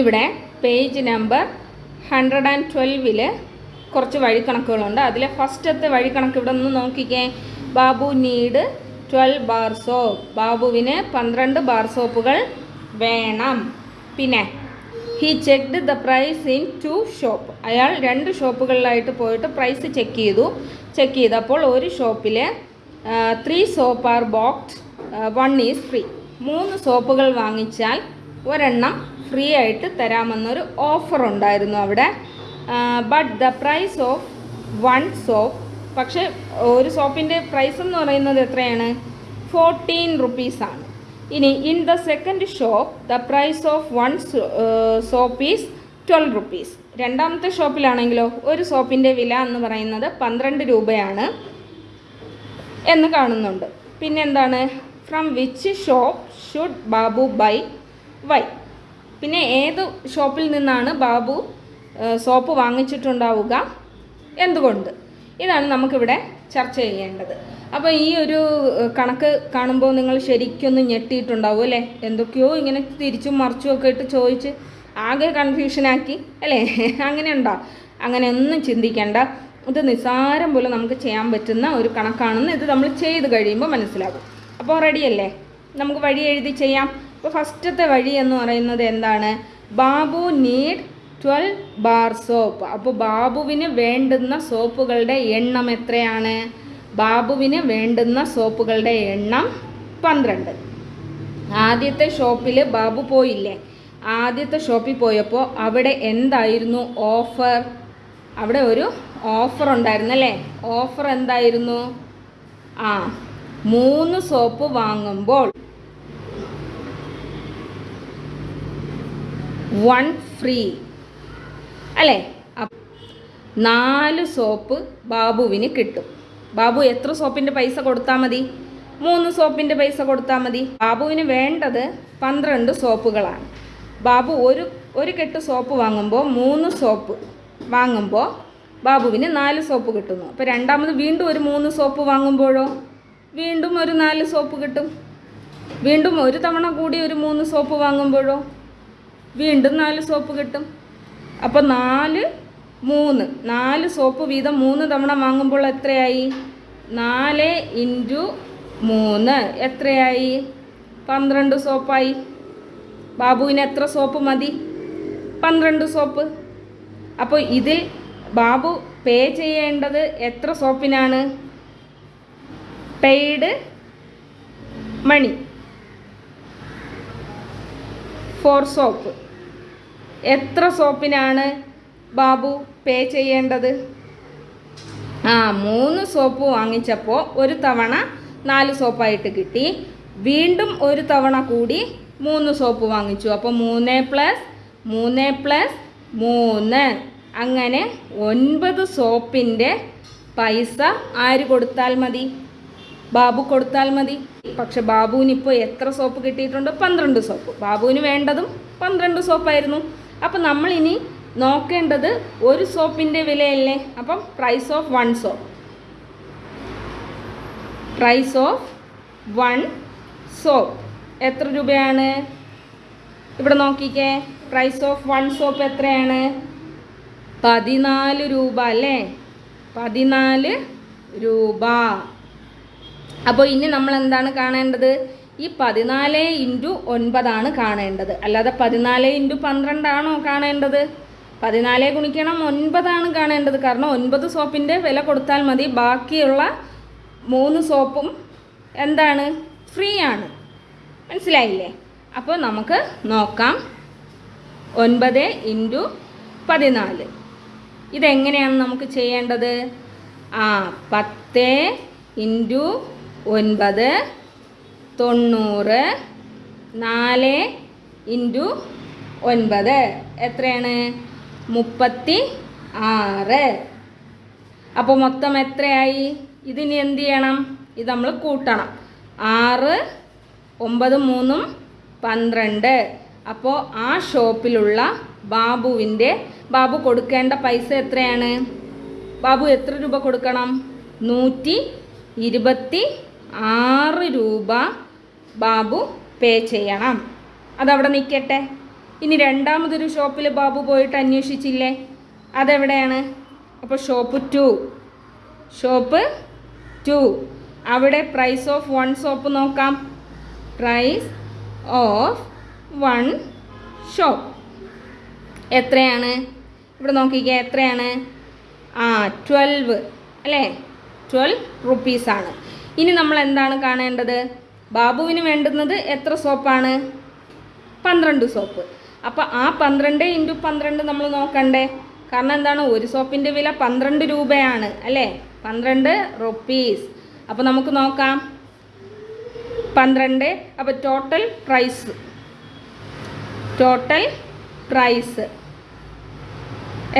ഇവിടെ page number hundred and ട്വൽവിൽ കുറച്ച് വഴിക്കണക്കുകളുണ്ട്. അതിലെ ഫസ്റ്റത്തെ വഴിക്കണക്ക് ഇവിടെ നിന്ന് നോക്കിക്കേ. Babu need twelve bar soap ബാബുവിന് പന്ത്രണ്ട് ബാർ സോപ്പുകൾ വേണം. പിന്നെ he checked the price in two shop അയാൾ രണ്ട് ഷോപ്പുകളിലായിട്ട് പോയിട്ട് പ്രൈസ് ചെക്ക് ചെയ്തു. ചെക്ക് ചെയ്തപ്പോൾ ഒരു ഷോപ്പിൽ three soap are box one is free മൂന്ന് സോപ്പുകൾ വാങ്ങിച്ചാൽ ഒരെണ്ണം ഫ്രീ ആയിട്ട് തരാമെന്നൊരു ഓഫർ ഉണ്ടായിരുന്നു അവിടെ but the price of one soap പക്ഷേ ഒരു സോപ്പിന്റെ പ്രൈസ് എന്ന് പറയുന്നത് എത്രയാണ്? ഫോർട്ടീൻ റുപ്പീസാണ് ഇനി in the second shop the price of one soap is twelve rupees രണ്ടാമത്തെ ഷോപ്പിലാണെങ്കിലോ ഒരു സോപ്പിന്റെ വില എന്ന് പറയുന്നത് പന്ത്രണ്ട് രൂപയാണ് എന്ന് കാണുന്നുണ്ട്. പിന്നെന്താണ്? From which shop should Babu buy why പിന്നെ ഏത് ഷോപ്പിൽ നിന്നാണ് ബാബു സോപ്പ് വാങ്ങിച്ചിട്ടുണ്ടാവുക എന്തുകൊണ്ട്? ഇതാണ് നമുക്കിവിടെ ചർച്ച ചെയ്യേണ്ടത്. അപ്പോൾ ഈ ഒരു കണക്ക് കാണുമ്പോൾ നിങ്ങൾ ശരിക്കൊന്ന് ഞെട്ടിയിട്ടുണ്ടാവും അല്ലേ? എന്തൊക്കെയോ ഇങ്ങനെ തിരിച്ചും മറിച്ചും ഒക്കെ ഇട്ട് ചോദിച്ച് ആകെ കൺഫ്യൂഷനാക്കി അല്ലേ? അങ്ങനെ ഉണ്ടോ അങ്ങനെ ഒന്നും ചിന്തിക്കേണ്ട. ഇത് നിസാരം പോലെ നമുക്ക് ചെയ്യാൻ പറ്റുന്ന ഒരു കണക്കാണെന്ന് ഇത് നമ്മൾ ചെയ്ത് കഴിയുമ്പോൾ മനസ്സിലാകും. അപ്പോൾ റെഡിയല്ലേ നമുക്ക് വഴി എഴുതി ചെയ്യാം. അപ്പോൾ ഫസ്റ്റത്തെ വഴി എന്ന് പറയുന്നത് എന്താണ്? Babu need twelve bar soap അപ്പോൾ ബാബുവിന് വേണ്ടുന്ന സോപ്പുകളുടെ എണ്ണം എത്രയാണ്? ബാബുവിന് വേണ്ടുന്ന സോപ്പുകളുടെ എണ്ണം പന്ത്രണ്ട്. ആദ്യത്തെ ഷോപ്പിൽ ബാബു പോയില്ലേ? ആദ്യത്തെ ഷോപ്പിൽ പോയപ്പോൾ അവിടെ എന്തായിരുന്നു ഓഫർ അവിടെ ഒരു ഓഫർ ഉണ്ടായിരുന്നു അല്ലേ? ഓഫർ എന്തായിരുന്നു? ആ മൂന്ന് സോപ്പ് വാങ്ങുമ്പോൾ വൺ ഫ്രീ. അല്ലേ? നാല് സോപ്പ് ബാബുവിന് കിട്ടും. ബാബു എത്ര സോപ്പിന്റെ പൈസ കൊടുത്താൽ മതി? മൂന്ന് സോപ്പിന്റെ പൈസ കൊടുത്താൽ മതി. ബാബുവിന് വേണ്ടത് പന്ത്രണ്ട് സോപ്പുകളാണ്. ബാബു ഒരു ഒരു കെട്ട് സോപ്പ് വാങ്ങുമ്പോൾ മൂന്ന് സോപ്പ് വാങ്ങുമ്പോൾ ബാബുവിന് നാല് സോപ്പ് കിട്ടുന്നു. അപ്പോൾ രണ്ടാമത് വീണ്ടും ഒരു മൂന്ന് സോപ്പ് വാങ്ങുമ്പോഴോ? വീണ്ടും ഒരു നാല് സോപ്പ് കിട്ടും. വീണ്ടും ഒരു തവണ കൂടി ഒരു മൂന്ന് സോപ്പ് വാങ്ങുമ്പോഴോ? വീണ്ടും നാല് സോപ്പ് കിട്ടും. അപ്പോൾ നാല് മൂന്ന്. നാല് സോപ്പ് വീതം മൂന്ന് തവണ വാങ്ങുമ്പോൾ എത്രയായി? നാല് ഇന്റു മൂന്ന്. എത്രയായി? പന്ത്രണ്ട് സോപ്പായി. ബാബുവിന് എത്ര സോപ്പ് മതി? പന്ത്രണ്ട് സോപ്പ്. അപ്പോൾ ഇതിൽ ബാബു പേ ചെയ്യേണ്ടത് എത്ര സോപ്പിനാണ്? Paid money. For soap. എത്ര സോപ്പിനാണ് ബാബു പേ ചെയ്യേണ്ടത്? ആ മൂന്ന് സോപ്പ് വാങ്ങിച്ചപ്പോൾ ഒരു തവണ നാല് സോപ്പായിട്ട് കിട്ടി. വീണ്ടും ഒരു തവണ കൂടി മൂന്ന് സോപ്പ് വാങ്ങിച്ചു. അപ്പോൾ മൂന്ന് പ്ലസ് മൂന്ന് പ്ലസ് മൂന്ന്. അങ്ങനെ ഒൻപത് സോപ്പിന്റെ പൈസ ആര് കൊടുത്താൽ മതി? ബാബു കൊടുത്താൽ മതി. പക്ഷെ ബാബുവിന് ഇപ്പോൾ എത്ര സോപ്പ് കിട്ടിയിട്ടുണ്ട്? പന്ത്രണ്ട് സോപ്പ്. ബാബുവിന് വേണ്ടതും പന്ത്രണ്ട് സോപ്പായിരുന്നു. അപ്പം നമ്മളിനി നോക്കേണ്ടത് ഒരു സോപ്പിന്റെ വിലയല്ലേ? അപ്പം price of one soap price of one soap എത്ര രൂപയാണ്? ഇവിടെ നോക്കിക്കേ. പ്രൈസ് ഓഫ് വൺ സോപ്പ് എത്രയാണ്? പതിനാല് രൂപ അല്ലേ? പതിനാല് രൂപ. അപ്പോൾ ഇനി നമ്മൾ എന്താണ് കാണേണ്ടത്? ഈ പതിനാല് ഇന്റു ഒൻപതാണ് കാണേണ്ടത്. അല്ലാതെ പതിനാല് ഇന്റു പന്ത്രണ്ടാണോ കാണേണ്ടത്? പതിനാല് ഗുണിക്കണം ഒൻപതാണ് കാണേണ്ടത്. കാരണം ഒൻപത് സോപ്പിന്റെ വില കൊടുത്താൽ മതി. ബാക്കിയുള്ള മൂന്ന് സോപ്പും എന്താണ്? ഫ്രീ ആണ്. മനസ്സിലായില്ലേ? അപ്പോൾ നമുക്ക് നോക്കാം. ഒൻപത് ഇന്റു പതിനാല്. ഇതെങ്ങനെയാണ് നമുക്ക് ചെയ്യേണ്ടത്? ആ പത്ത് ഇന്റു ഒൻപത് തൊണ്ണൂറ് നാല് ഇന്റു ഒൻപത്. എത്രയാണ്? മുപ്പത്തി ആറ്. അപ്പോൾ മൊത്തം എത്രയായി? ഇതിന് എന്ത് ചെയ്യണം? ഇത് നമ്മൾ കൂട്ടണം. ആറ് ഒമ്പത് മൂന്നും പന്ത്രണ്ട്. അപ്പോൾ ആ ഷോപ്പിലുള്ള ബാബുവിന്റെ ബാബു കൊടുക്കേണ്ട പൈസ എത്രയാണ്? ബാബു എത്ര രൂപ കൊടുക്കണം? നൂറ്റി ഇരുപത്തി ആറ് രൂപ ബാബു പേ ചെയ്യണം. അതവിടെ നിൽക്കട്ടെ ഇനി രണ്ടാമതൊരു ഷോപ്പിൽ ബാബു പോയിട്ട് അന്വേഷിച്ചില്ലേ? അതെവിടെയാണ്? അപ്പോൾ ഷോപ്പ് ടു. Shop two. അവിടെ പ്രൈസ് ഓഫ് വൺ സോപ്പ് നോക്കാം. പ്രൈസ് ഓഫ് വൺ ഷോപ്പ് എത്രയാണ്? ഇവിടെ നോക്കിക്കേ എത്രയാണ്? ആ ട്വൽവ് അല്ലേ? ട്വൽവ് റുപ്പീസാണ് ഇനി നമ്മൾ എന്താണ് കാണേണ്ടത്? ബാബുവിന് വേണ്ടുന്നത് എത്ര സോപ്പാണ്? പന്ത്രണ്ട് സോപ്പ്. അപ്പോൾ ആ പന്ത്രണ്ട് ഇന്റു പന്ത്രണ്ട് നമ്മൾ നോക്കണ്ടേ. കാരണം എന്താണ്? ഒരു സോപ്പിന്റെ വില പന്ത്രണ്ട് രൂപയാണ് അല്ലേ? പന്ത്രണ്ട് റുപ്പീസ്. അപ്പോൾ നമുക്ക് നോക്കാം. പന്ത്രണ്ട് അപ്പോൾ ടോട്ടൽ പ്രൈസ് ടോട്ടൽ പ്രൈസ്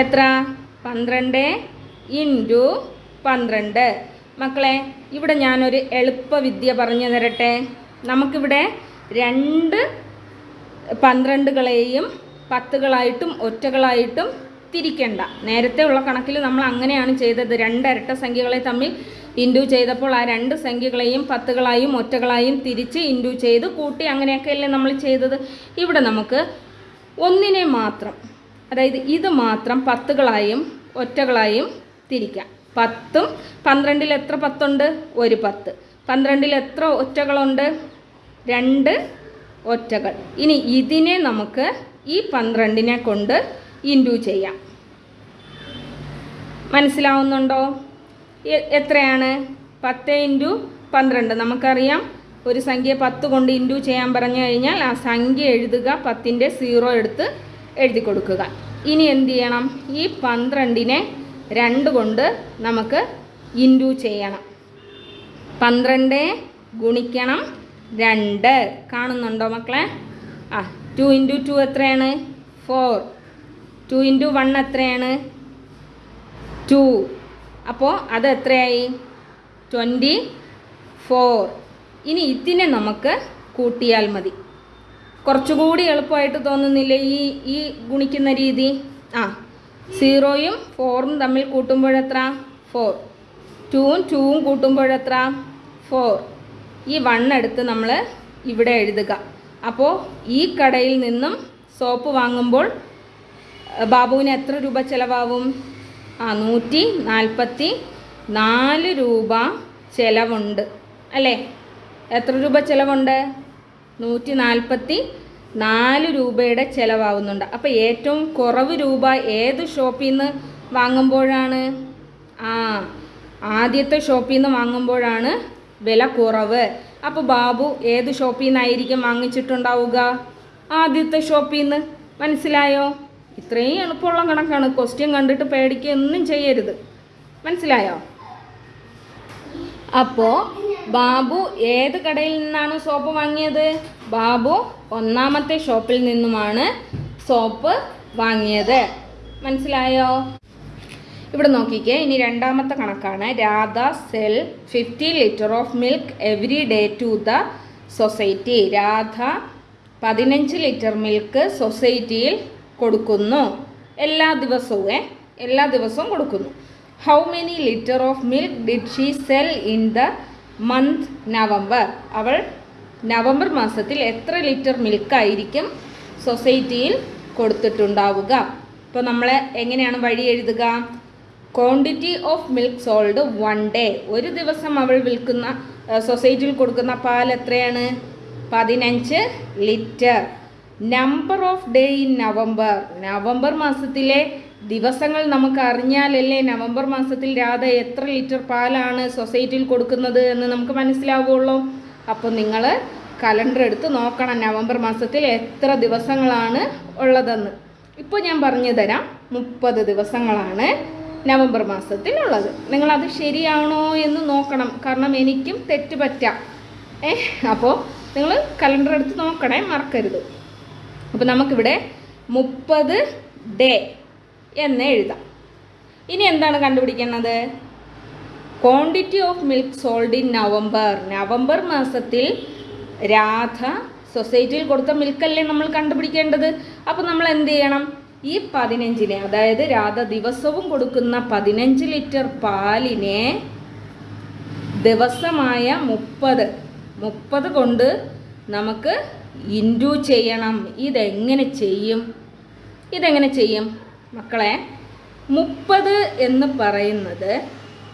എത്ര? പന്ത്രണ്ട് ഇന്റു പന്ത്രണ്ട്. മക്കളെ ഇവിടെ ഞാനൊരു എളുപ്പവിദ്യ പറഞ്ഞു തരട്ടെ. നമുക്കിവിടെ രണ്ട് പന്ത്രണ്ടുകളെയും പത്തുകളായിട്ടും ഒറ്റകളായിട്ടും തിരിക്കണ്ട. നേരത്തെ ഉള്ള കണക്കിൽ നമ്മൾ അങ്ങനെയാണ് ചെയ്തത്. രണ്ട് ഇരട്ട സംഖ്യകളെ തമ്മിൽ ഇൻഡു ചെയ്തപ്പോൾ ആ രണ്ട് സംഖ്യകളെയും പത്തുകളായും ഒറ്റകളായും തിരിച്ച് ഇൻഡു ചെയ്ത് കൂട്ടി അങ്ങനെയൊക്കെയല്ലേ നമ്മൾ ചെയ്തത്. ഇവിടെ നമുക്ക് ഒന്നിനെ മാത്രം അതായത് ഇത് മാത്രം പത്തുകളായും ഒറ്റകളായും തിരിക്കാം. പത്തും പന്ത്രണ്ടിൽ എത്ര പത്തുണ്ട്? ഒരു പത്ത്. പന്ത്രണ്ടിൽ എത്ര ഒറ്റകളുണ്ട്? രണ്ട് ഒറ്റകൾ. ഇനി ഇതിനെ നമുക്ക് ഈ പന്ത്രണ്ടിനെ കൊണ്ട് ഇൻഡു ചെയ്യാം. മനസ്സിലാവുന്നുണ്ടോ? എത്രയാണ്? പത്ത് ഇന്റു പന്ത്രണ്ട്. നമുക്കറിയാം ഒരു സംഖ്യ പത്ത് കൊണ്ട് ഇന്റു ചെയ്യാൻ പറഞ്ഞു കഴിഞ്ഞാൽ ആ സംഖ്യ എഴുതുക പത്തിന്റെ സീറോ എടുത്ത് എഴുതി കൊടുക്കുക. ഇനി എന്ത് ചെയ്യണം? ഈ പന്ത്രണ്ടിനെ രണ്ട് കൊണ്ട് നമുക്ക് ഇന്റു ചെയ്യണം. പന്ത്രണ്ട് ഗുണിക്കണം രണ്ട്. കാണുന്നുണ്ടോ മക്കളെ? ആ ടു ഇന്റു ടു എത്രയാണ്? ഫോർ ടു ഇന്റു വൺ എത്രയാണ്? ടു അപ്പോൾ അത് എത്രയായി? ട്വന്റി ഫോർ ഇനി ഇതിനെ നമുക്ക് കൂട്ടിയാൽ മതി. കുറച്ചുകൂടി എളുപ്പമായിട്ട് തോന്നുന്നില്ലേ ഈ ഈ ഗുണിക്കുന്ന രീതി? ആ സീറോയും ഫോറും തമ്മിൽ കൂട്ടുമ്പോഴെത്ര? ഫോർ. ടൂവും ടൂവും കൂട്ടുമ്പോഴെത്ര? ഫോർ. ഈ വൺ എടുത്ത് നമ്മൾ ഇവിടെ എഴുതുക. അപ്പോൾ ഈ കടയിൽ നിന്നും സോപ്പ് വാങ്ങുമ്പോൾ ബാബുവിന് എത്ര രൂപ ചിലവാകും? ആ നൂറ്റി നാൽപ്പത്തി നാല് രൂപ ചിലവുണ്ട്. അല്ലേ? എത്ര രൂപ ചിലവുണ്ട്? നൂറ്റി നാൽപ്പത്തി നാല് രൂപയുടെ ചിലവാകുന്നുണ്ട്. അപ്പോൾ ഏറ്റവും കുറവ് രൂപ ഏത് ഷോപ്പിൽ നിന്ന് വാങ്ങുമ്പോഴാണ്? ആ ആദ്യത്തെ ഷോപ്പിൽ നിന്ന് വാങ്ങുമ്പോഴാണ് വില കുറവ്. അപ്പോൾ ബാബു ഏത് ഷോപ്പിൽ നിന്നായിരിക്കും വാങ്ങിച്ചിട്ടുണ്ടാവുക? ആദ്യത്തെ ഷോപ്പിൽ നിന്ന്. മനസ്സിലായോ? ഇത്രയും എളുപ്പമുള്ള കണക്കാണ്. ക്വസ്റ്റ്യൻ കണ്ടിട്ട് പേടിക്കുകയൊന്നും ചെയ്യരുത്. മനസ്സിലായോ? അപ്പോൾ ബാബു ഏത് കടയിൽ നിന്നാണ് സോപ്പ് വാങ്ങിയത്? ബാബു ഒന്നാമത്തെ ഷോപ്പിൽ നിന്നുമാണ് സോപ്പ് വാങ്ങിയത്. മനസ്സിലായോ? ഇവിടെ നോക്കിക്കേ ഇനി രണ്ടാമത്തെ കണക്കാണ്. Radha sell fifty litre of milk every day to the society. Radha പതിനഞ്ച് ലിറ്റർ മിൽക്ക് സൊസൈറ്റിയിൽ കൊടുക്കുന്നു. എല്ലാ ദിവസവും എല്ലാ ദിവസവും കൊടുക്കുന്നു. How many litre of milk did she sell in the month November അവൾ നവംബർ മാസത്തിൽ എത്ര ലിറ്റർ മിൽക്കായിരിക്കും സൊസൈറ്റിയിൽ കൊടുത്തിട്ടുണ്ടാവുക? ഇപ്പോൾ നമ്മൾ എങ്ങനെയാണ് വഴി എഴുതുക? Quantity of milk sold one day ഒരു ദിവസം അവൾ വിൽക്കുന്ന സൊസൈറ്റിയിൽ കൊടുക്കുന്ന പാൽ എത്രയാണ്? പതിനഞ്ച് litre number of day in November November മാസത്തിലെ ദിവസങ്ങൾ നമുക്ക് അറിഞ്ഞാലല്ലേ നവംബർ മാസത്തിൽ രാധ എത്ര ലിറ്റർ പാലാണ് സൊസൈറ്റിയിൽ കൊടുക്കുന്നത് എന്ന് നമുക്ക് മനസ്സിലാവുള്ളൂ. അപ്പോൾ നിങ്ങൾ കലണ്ടർ എടുത്ത് നോക്കണം നവംബർ മാസത്തിൽ എത്ര ദിവസങ്ങളാണ് ഉള്ളതെന്ന്. ഇപ്പോൾ ഞാൻ പറഞ്ഞു തരാം മുപ്പത് ദിവസങ്ങളാണ് നവംബർ മാസത്തിൽ ഉള്ളത്. നിങ്ങളത് ശരിയാണോ എന്ന് നോക്കണം. കാരണം എനിക്കും തെറ്റ് പറ്റാം. ഏ അപ്പോൾ നിങ്ങൾ കലണ്ടർ എടുത്ത് നോക്കണേ മറക്കരുത്. അപ്പോൾ നമുക്കിവിടെ മുപ്പത് ഡേ എന്ന് എഴുതാം. ഇനി എന്താണ് കണ്ടുപിടിക്കുന്നത് quantity of milk sold in November November മാസത്തിൽ രാധ സൊസൈറ്റിയിൽ കൊടുത്ത മിൽക്കല്ലേ നമ്മൾ കണ്ടുപിടിക്കേണ്ടത്? അപ്പോൾ നമ്മൾ എന്ത് ചെയ്യണം? ഈ പതിനഞ്ചിനെ അതായത് രാധ ദിവസവും കൊടുക്കുന്ന പതിനഞ്ച് ലിറ്റർ പാലിനെ ദിവസമായ മുപ്പത് മുപ്പത് കൊണ്ട് നമുക്ക് ഇന്റു ചെയ്യണം. ഇതെങ്ങനെ ചെയ്യും? ഇതെങ്ങനെ ചെയ്യും? മക്കളെ മുപ്പത് എന്ന് പറയുന്നത്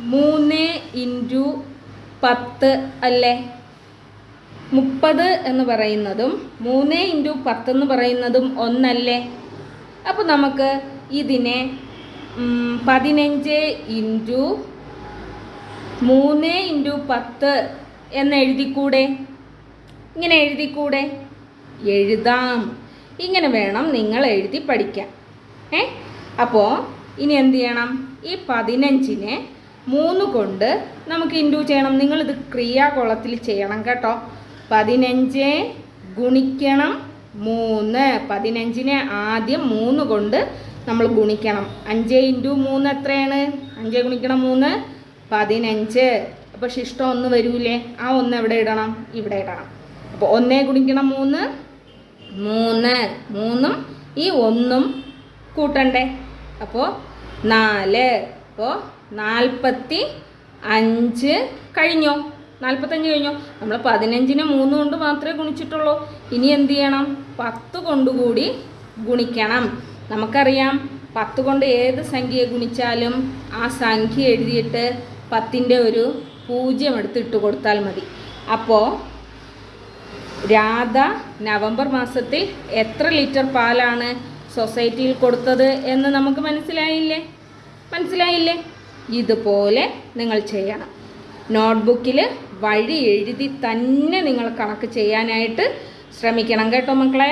മൂന്ന് ഇന്റു പത്ത് അല്ലേ? മുപ്പത് എന്ന് പറയുന്നതും മൂന്ന് ഇന്റു പത്ത് എന്ന് പറയുന്നതും ഒന്നല്ലേ? അപ്പോൾ നമുക്ക് ഇതിനെ പതിനഞ്ച് ഇന്റു മൂന്ന് ഇന്റു പത്ത് എന്ന് എഴുതിക്കൂടെ? ഇങ്ങനെ എഴുതിക്കൂടെ? എഴുതാം. ഇങ്ങനെ വേണം നിങ്ങൾ എഴുതി പഠിക്കാൻ. ഏ? അപ്പോൾ ഇനി എന്ത് ചെയ്യണം? ഈ പതിനഞ്ചിനെ മൂന്ന് കൊണ്ട് നമുക്ക് ഇന്റു ചെയ്യണം. നിങ്ങളിത് ക്രിയാകുളത്തിൽ ചെയ്യണം കേട്ടോ. പതിനഞ്ച് ഗുണിക്കണം മൂന്ന്. പതിനഞ്ചിനെ ആദ്യം മൂന്ന് കൊണ്ട് നമ്മൾ ഗുണിക്കണം. അഞ്ച് ഇന്റു മൂന്ന് എത്രയാണ്? അഞ്ച് ഗുണിക്കണം മൂന്ന്. പതിനഞ്ച്. അപ്പോൾ ശിഷ്ടം ഒന്ന് വരൂലേ? ആ ഒന്ന് എവിടെ ഇടണം? ഇവിടെ ഇടണം. അപ്പോൾ ഒന്നേ ഗുണിക്കണം മൂന്ന്. മൂന്ന്. മൂന്നും ഈ ഒന്നും കൂട്ടണ്ടേ? അപ്പോൾ നാല്. അപ്പോൾ നാൽപ്പത്തി അഞ്ച് കഴിഞ്ഞോ? നാൽപ്പത്തഞ്ച് കഴിഞ്ഞോ? നമ്മൾ പതിനഞ്ചിന് മൂന്ന് കൊണ്ട് മാത്രമേ ഗുണിച്ചിട്ടുള്ളൂ. ഇനി എന്ത് ചെയ്യണം? പത്ത് കൊണ്ടുകൂടി ഗുണിക്കണം. നമുക്കറിയാം പത്ത് കൊണ്ട് ഏത് സംഖ്യയെ ഗുണിച്ചാലും ആ സംഖ്യ എഴുതിയിട്ട് പത്തിന്റെ ഒരു പൂജ്യം എടുത്ത് ഇട്ട് കൊടുത്താൽ മതി. അപ്പോൾ രാധ നവംബർ മാസത്തിൽ എത്ര ലിറ്റർ പാലാണ്? സൊസൈറ്റിയിൽ കൊടുത്തത് എന്ന് നമുക്ക് മനസ്സിലായില്ലേ? മനസ്സിലായില്ലേ? ഇതുപോലെ നിങ്ങൾ ചെയ്യണം. നോട്ട്ബുക്കിൽ വഴി എഴുതി തന്നെ നിങ്ങൾ കണക്ക് ചെയ്യാനായിട്ട് ശ്രമിക്കണം കേട്ടോ മക്കളെ.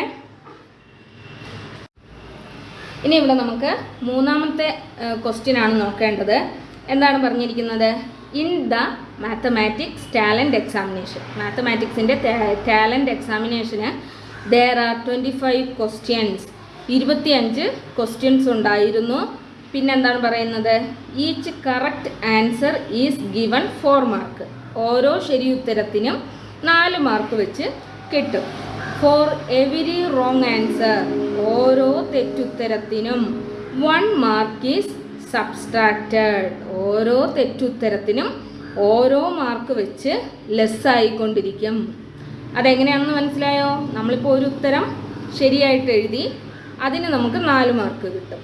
ഇനി ഇവിടെ നമുക്ക് മൂന്നാമത്തെ ക്വസ്റ്റ്യൻ ആണ് നോക്കേണ്ടത്. എന്താണ് പറഞ്ഞിരിക്കുന്നത്? In the mathematics talent examination മാത്തമാറ്റിക്സിന്റെ talent എക്സാമിനേഷന് there are twenty five questions ഇരുപത്തിയഞ്ച് ക്വസ്റ്റ്യൻസ് ഉണ്ടായിരുന്നു. പിന്നെ എന്താണ് പറയുന്നത്? Each correct answer is given four mark ഓരോ ശരി ഉത്തരത്തിനും നാല് മാർക്ക് വെച്ച് കിട്ടും. ഫോർ എവരി റോങ് ആൻസർ ഓരോ തെറ്റുത്തരത്തിനും വൺ മാർക്ക് ഈസ് സബ്സ്ട്രാക്റ്റഡ് ഓരോ തെറ്റുത്തരത്തിനും ഓരോ മാർക്ക് വെച്ച് ലെസ്സായിക്കൊണ്ടിരിക്കും അതെങ്ങനെയാണെന്ന് മനസ്സിലായോ? നമ്മളിപ്പോൾ ഒരു ഉത്തരം ശരിയായിട്ട് എഴുതി അതിന് നമുക്ക് നാല് മാർക്ക് കിട്ടും.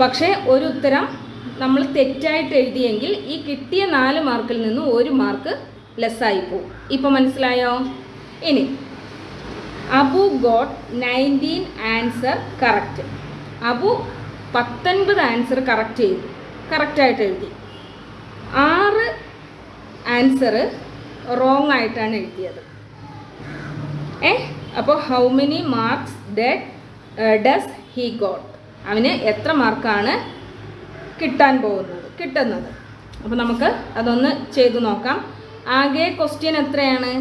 പക്ഷേ ഒരു ഉത്തരം നമ്മൾ തെറ്റായിട്ട് എഴുതിയെങ്കിൽ ഈ കിട്ടിയ നാല് മാർക്കിൽ നിന്ന് ഒരു മാർക്ക് ലെസ്സായി പോകും. ഇപ്പം മനസ്സിലായോ? ഇനി Abu got nineteen answer correct Abu പത്തൊൻപത് ആൻസർ കറക്റ്റ് ചെയ്തു. കറക്റ്റായിട്ട് എഴുതി. ആറ് ആൻസർ റോങ് ആയിട്ടാണ് എഴുതിയത്. ഏ? അപ്പോൾ how many marks did does he got അവന് എത്ര മാർക്കാണ് കിട്ടാൻ പോകുന്നത് കിട്ടുന്നത്? അപ്പോൾ നമുക്ക് അതൊന്ന് ചെയ്തു നോക്കാം. ആകെ ക്വസ്റ്റ്യൻ എത്രയാണ്?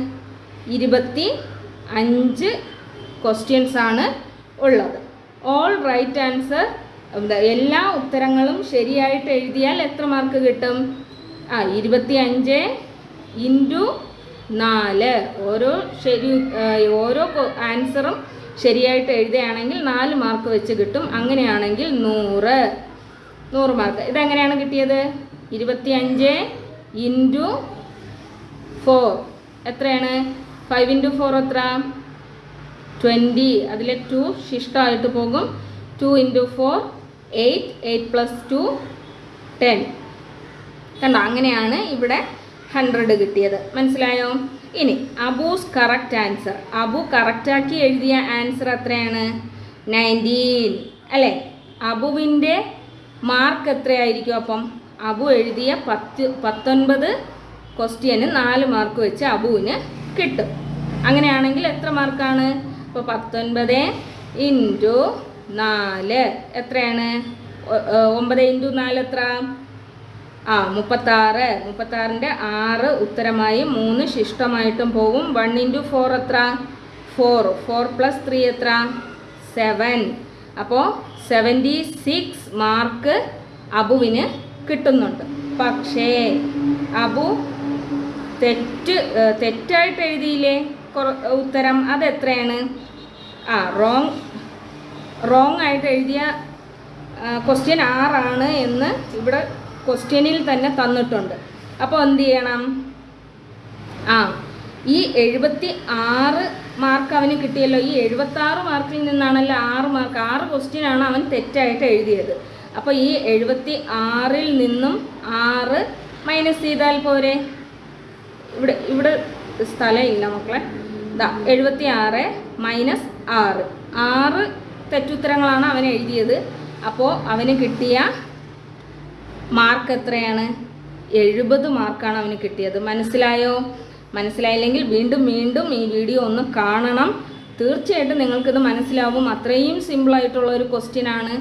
ഇരുപത്തി അഞ്ച് ക്വസ്റ്റ്യൻസ് ആണ് ഉള്ളത്. ഓൾ റൈറ്റ് ആൻസർ എല്ലാ ഉത്തരങ്ങളും ശരിയായിട്ട് എഴുതിയാൽ എത്ര മാർക്ക് കിട്ടും? ആ ഇരുപത്തി അഞ്ച് ഇന്റു നാല്. ഓരോ ശരി ഓരോ ആൻസറും ശരിയായിട്ട് എഴുതുകയാണെങ്കിൽ നാല് മാർക്ക് വെച്ച് കിട്ടും. അങ്ങനെയാണെങ്കിൽ നൂറ്. നൂറ് മാർക്ക് ഇതെങ്ങനെയാണ് കിട്ടിയത്? ഇരുപത്തി അഞ്ച് ഇന്റു ഫോർ. എത്രയാണ്? ഫൈവ് ഇന്റു ഫോർ എത്ര? ട്വന്റി. അതിലെ ടു ശിഷ്ടമായിട്ട് പോകും. Two into four eight eight plus two ten കണ്ടോ? അങ്ങനെയാണ് ഇവിടെ ഹൺഡ്രഡ് കിട്ടിയത്. മനസ്സിലായോ? ഇനി അബൂസ് കറക്റ്റ് ആൻസർ അബു കറക്റ്റാക്കി എഴുതിയ ആൻസർ എത്രയാണ്? നയന്റീൻ അല്ലേ? അബുവിന്റെ മാർക്ക് എത്രയായിരിക്കും അപ്പം? അബു എഴുതിയ പത്ത് പത്തൊൻപത് ക്വസ്റ്റ്യന് നാല് മാർക്ക് വെച്ച് അബുവിന് കിട്ടും. അങ്ങനെയാണെങ്കിൽ എത്ര മാർക്കാണ് ഇപ്പോൾ പത്തൊൻപത് ഇന്റു നാല്. എത്രയാണ്? ഒമ്പത് ഇന്റു നാല് എത്ര? ആ മുപ്പത്താറ്. മുപ്പത്താറിന്റെ ആറ് ഉത്തരമായി മൂന്ന് ശിഷ്ടമായിട്ടും പോകും വൺ ഇന്റു ഫോർ എത്ര? ഫോർ ഫോർ പ്ലസ് ത്രീ എത്ര? സെവൻ അപ്പോൾ സെവന്റി സിക്സ് മാർക്ക് അബുവിന് കിട്ടുന്നുണ്ട്. പക്ഷേ അബു തെറ്റ് തെറ്റായിട്ട് എഴുതിയില്ലേ? ഉത്തരം അതെത്രയാണ് ആ റോങ് റോങ് ആയിട്ട് എഴുതിയ ക്വസ്റ്റ്യൻ ആറാണ് എന്ന് ഇവിടെ ക്വസ്റ്റ്യനിൽ തന്നെ തന്നിട്ടുണ്ട്. അപ്പോൾ എന്ത് ചെയ്യണം? ആ ഈ എഴുപത്തി ആറ് മാർക്ക് അവന് കിട്ടിയല്ലോ. ഈ എഴുപത്തി ആറ് മാർക്കിൽ നിന്നാണല്ലോ ആറ് മാർക്ക് ആറ് ക്വസ്റ്റ്യനാണ് അവൻ തെറ്റായിട്ട് എഴുതിയത്. അപ്പോൾ ഈ എഴുപത്തി ആറിൽ നിന്നും ആറ് മൈനസ് ചെയ്താൽ പോരെ? ഇവിടെ ഇവിടെ സ്ഥലം ഇല്ല മക്കളെ. എഴുപത്തി ആറ് മൈനസ് ആറ്. ആറ് തെറ്റുത്തരങ്ങളാണ് അവൻ എഴുതിയത്. അപ്പോൾ അവന് കിട്ടിയ മാർക്ക് എത്രയാണ്? എഴുപത് മാർക്കാണ് അവന് കിട്ടിയത്. മനസ്സിലായോ? മനസ്സിലായില്ലെങ്കിൽ വീണ്ടും വീണ്ടും ഈ വീഡിയോ ഒന്ന് കാണണം. തീർച്ചയായിട്ടും നിങ്ങൾക്കിത് മനസ്സിലാവും. അത്രയും സിമ്പിളായിട്ടുള്ള ഒരു ക്വസ്റ്റ്യൻ ആണ്.